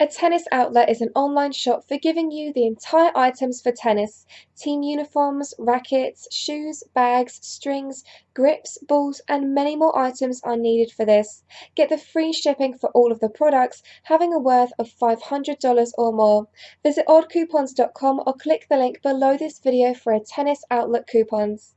A tennis outlet is an online shop for giving you the entire items for tennis team uniforms, rackets, shoes, bags, strings, grips, balls, and many more items are needed for this. Get the free shipping for all of the products having a worth of $500 or more. Visit oddcoupons.com or click the link below this video for a tennis outlet coupons.